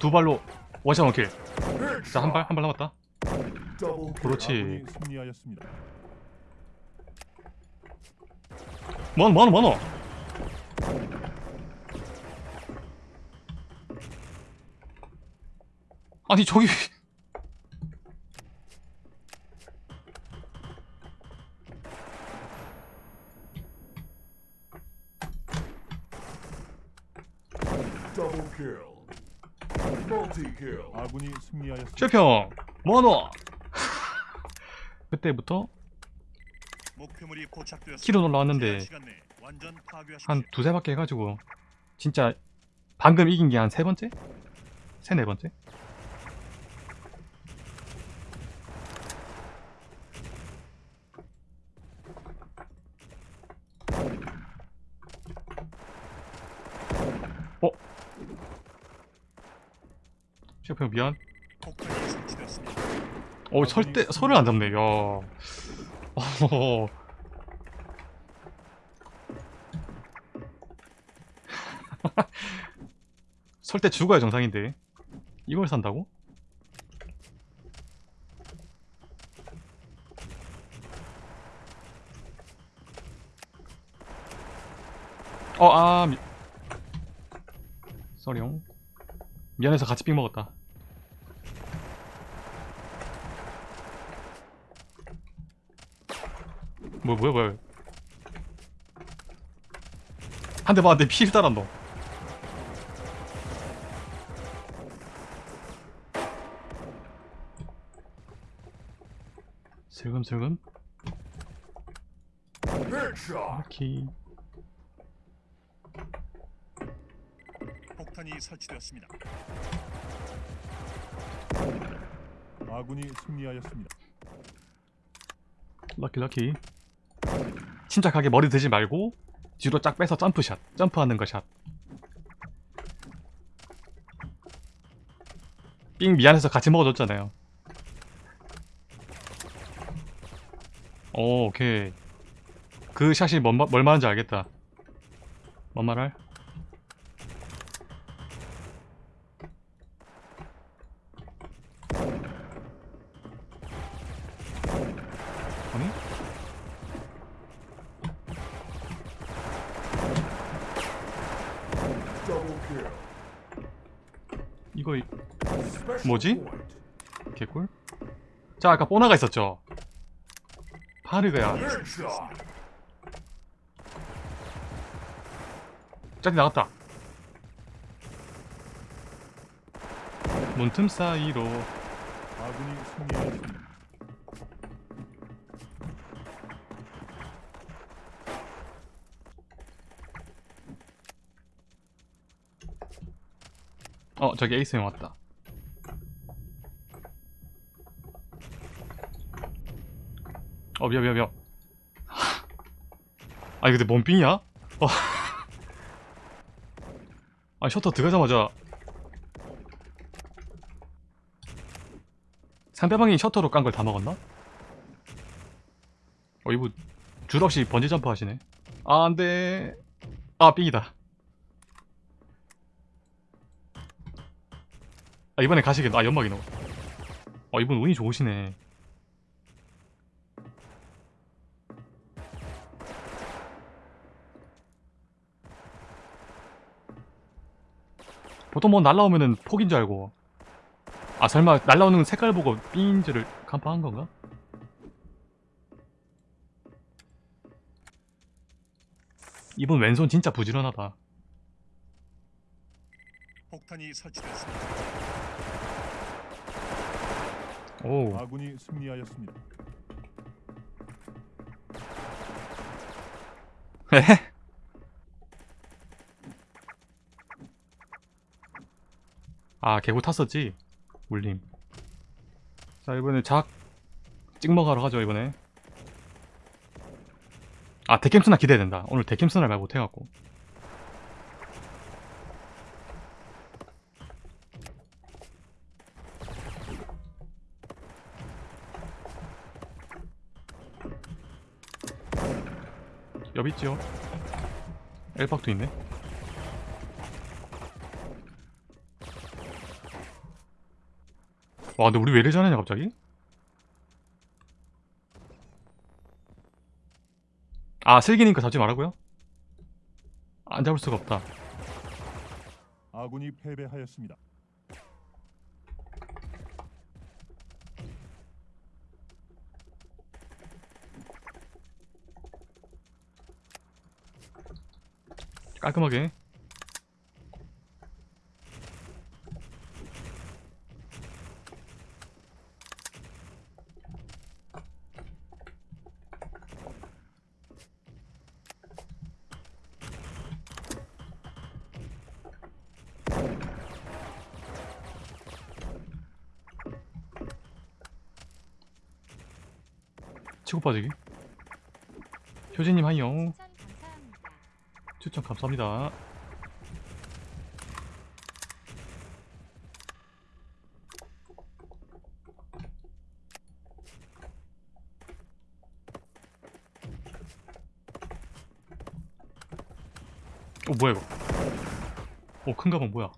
두 발로 원샷 원킬 자 한 발 한 발 남았다. 그렇지. 뭐하노 뭐하노 뭐하노 아니 저기 Double kill. Multi kill. 아군이 승리하였습니다. 최평 뭐하노 그때부터. 키로 올라왔는데. 한 두세 바퀴 해가지고 진짜 방금 이긴 게 한 세 번째? 세 네 번째? 어? 셰프 미안. 어 설대 설을 안 잡네. 야. 어, 설때 죽어야 정상인데. 이걸 산다고? 어아 미... 쏘리용. 미안해서 같이 삥 먹었다 뭐 뭐야 뭐야 한 대 맞는데 피를 따란다 슬금슬금. 키 폭탄이 설치되었습니다. 아군이 승리하였습니다. 럭키 럭키 침착하게 머리 드지 말고 뒤로 쫙 빼서 점프샷 점프하는 거샷. 삥 미안해서 같이 먹어줬잖아요. 오 오케이. 그 샷이 뭔, 마- 뭘 말하는지 알겠다. 뭔 말할? 이거 이- 뭐지? 개꿀? 자 아까 뽀나가 있었죠 파르그야. 짝이 나갔다 문틈 사이로 아군이 승리하였습니다. 어 저기 에이스 형 왔다. 어 미안 미안 미안. 아니 근데 뭔 삥이야? 어. 아니 셔터 들어가자마자. 상대방이 셔터로 깐 걸 다 먹었나? 어 이거 줄 없이 번지 점프 하시네. 아 안돼. 아 삥이다 아 이번에 가시겠다. 아 연막이 너무 어 이분 운이 좋으시네. 보통 뭐 날라오면은 폭인 줄 알고. 아 설마 날라오는 색깔 보고 줄을 간파한 건가? 이분 왼손 진짜 부지런하다. 폭탄이 설치되었습니다. 오 아군이 승리하였습니다. 에? 아 개구 탔었지? 울림 자 이번에 작 찍먹하러 가죠 이번에 아 데캠스나 기대된다 오늘 데캠스나 말 못해갖고 여기 있지요 엘박도 있네 와 근데 우리 왜 이래 잘하냐 갑자기? 아 슬기니까 잡지 말라고요? 안 잡을 수가 없다 아군이 패배하였습니다. 깔끔하게 치고 빠지기 효진님 감사합니다. 추천 감사합니다. 어 뭐야 이거? 어큰 가방 뭐야?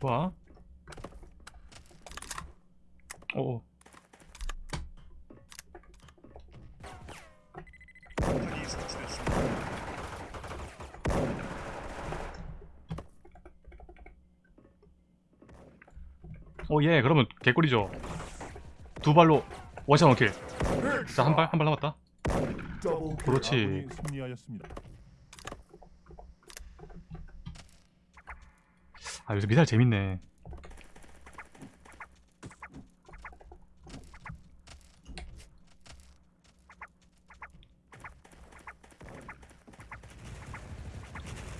좋아. 어. 폭탄이 설치되었습니다. 어, 예, 그러면 개꿀이죠. 두 발로 원샷 원킬. 자, 한 발. 한 발 남았다. 그렇지. 아, 요새 미사일 재밌네.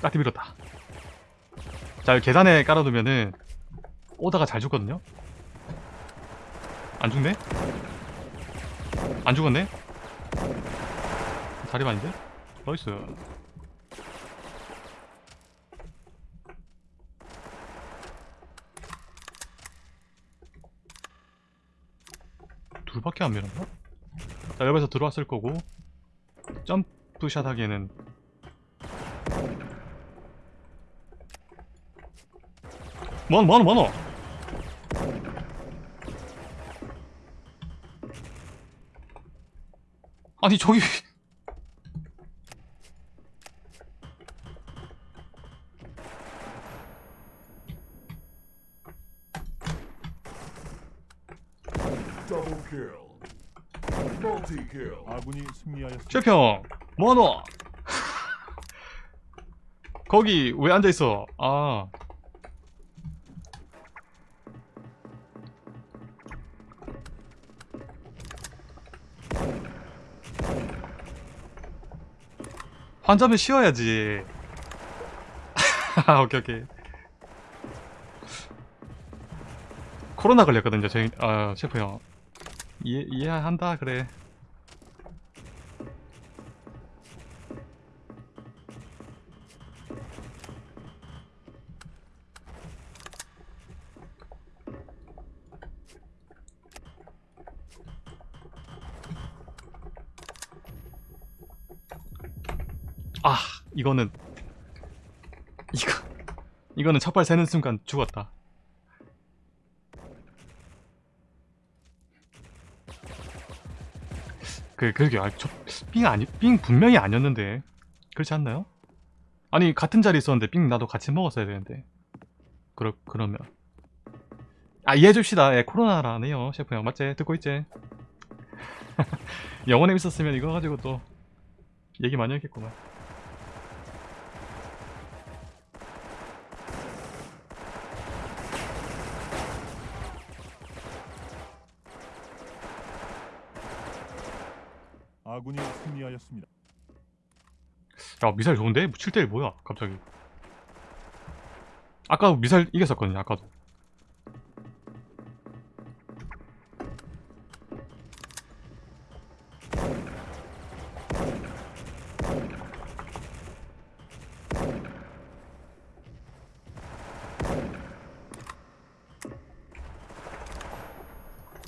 까티 밀었다. 자, 여기 계단에 깔아두면은 오다가 잘 죽거든요? 안 죽네? 안 죽었네? 자리 아닌데? Nice. 둘밖에 안 밀었나? 자, 옆에서 들어왔을 거고 점프샷 하기에는 많어 많어 많어 아니 저기. 아군이 승리하였습니다. 셰평 뭐하노? 거기 왜 앉아있어? 아 환자면 쉬어야지. 오케이 오케이. 코로나 걸렸거든요 저희 아 셰프 형. 이해, 이해한다 그래 아 이거는 이거 이거는 첫발 세는 순간 죽었다. 그 그게 아, 저 삥 아니 삥 분명히 아니었는데 그렇지 않나요? 아니 같은 자리 있었는데 삥 나도 같이 먹었어야 되는데. 그러 그러면. 아 이해해 줍시다. 예 코로나라네요 셰프 형. 맞지? 듣고 있지? 영원에 있었으면 이거 가지고 또 얘기 많이 했겠구만 아군이 승리하였습니다. 야 미사일 좋은데? 7대1 뭐야 갑자기 아까 미사일 이겼었거든요 아까도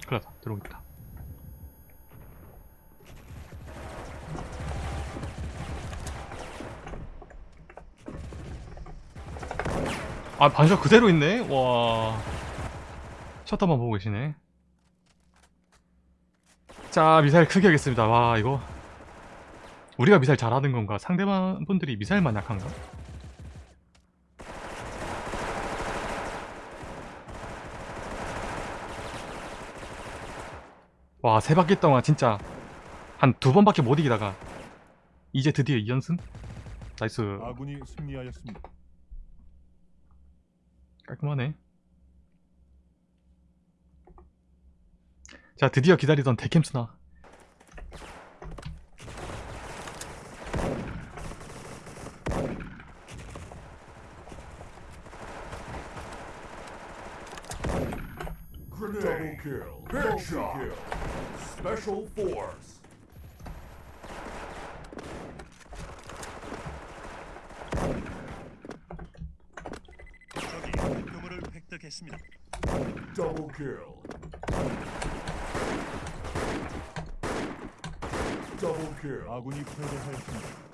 그러다 들어오겠다 아 반샷 그대로 있네? 와. 셔터만 보고 계시네. 자 미사일 크게 하겠습니다. 와 이거. 우리가 미사일 잘하는 건가? 상대방 분들이 미사일만 약한가? 와 세 바퀴 동안 진짜 한 두 번밖에 못 이기다가 이제 드디어 2연승? Nice. 아군이 승리하였습니다. 깔끔하네. 자, 드디어 기다리던 데캠스나. Grenade. Double kill. Multi-kill. Special force. 했습니다. Double kill. Double kill. 아군이 패배하였습니다.